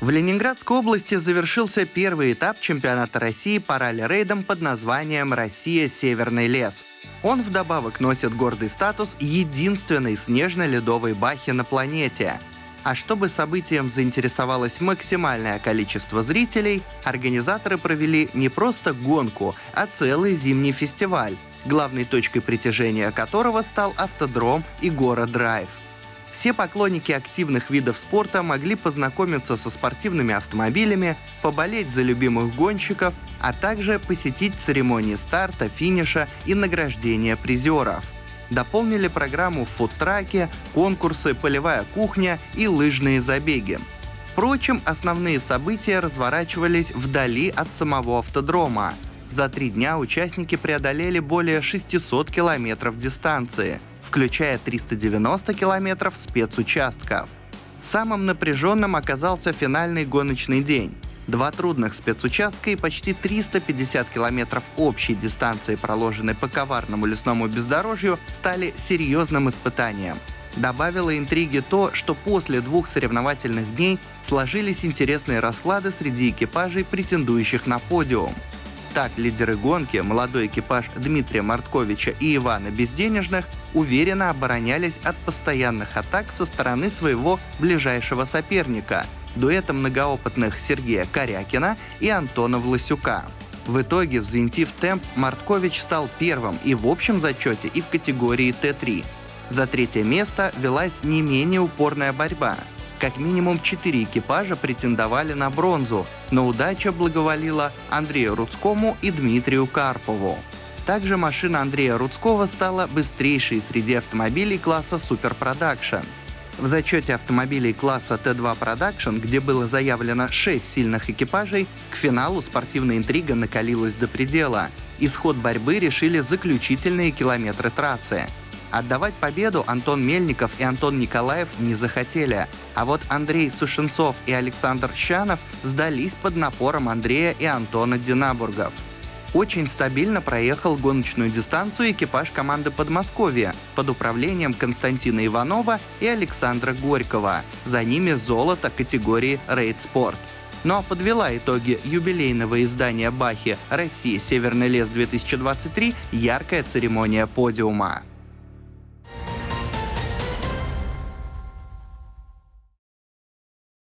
В Ленинградской области завершился первый этап чемпионата России по ралли-рейдам под названием «Россия. Северный лес». Он вдобавок носит гордый статус единственной снежно-ледовой бахи на планете. А чтобы событием заинтересовалось максимальное количество зрителей, организаторы провели не просто гонку, а целый зимний фестиваль, главной точкой притяжения которого стал автодром и город-драйв – все поклонники активных видов спорта могли познакомиться со спортивными автомобилями, поболеть за любимых гонщиков, а также посетить церемонии старта, финиша и награждения призеров. Дополнили программу фудтраки, конкурсы, полевая кухня и лыжные забеги. Впрочем, основные события разворачивались вдали от самого автодрома. За три дня участники преодолели более 600 километров дистанции – включая 390 километров спецучастков. Самым напряженным оказался финальный гоночный день. Два трудных спецучастка и почти 350 километров общей дистанции, проложенной по коварному лесному бездорожью, стали серьезным испытанием. Добавило интриги то, что после двух соревновательных дней сложились интересные расклады среди экипажей, претендующих на подиум. Так, лидеры гонки, молодой экипаж Дмитрия Мартковича и Ивана Безденежных, уверенно оборонялись от постоянных атак со стороны своего ближайшего соперника – дуэта многоопытных Сергея Корякина и Антона Власюка. В итоге, взвинтив темп, Марткович стал первым и в общем зачете, и в категории Т3. За третье место велась не менее упорная борьба – как минимум четыре экипажа претендовали на бронзу, но удача благоволила Андрею Рудскому и Дмитрию Карпову. Также машина Андрея Рудского стала быстрейшей среди автомобилей класса Super Production. В зачете автомобилей класса Т2 Production, где было заявлено 6 сильных экипажей, к финалу спортивная интрига накалилась до предела. Исход борьбы решили заключительные километры трассы. Отдавать победу Антон Мельников и Антон Николаев не захотели, а вот Андрей Сушенцов и Александр Щанов сдались под напором Андрея и Антона Динабургов. Очень стабильно проехал гоночную дистанцию экипаж команды Подмосковья под управлением Константина Иванова и Александра Горького. За ними золото категории Рейд Спорт. Но подвела итоги юбилейного издания Бахи «Россия. Северный лес 2023» яркая церемония подиума.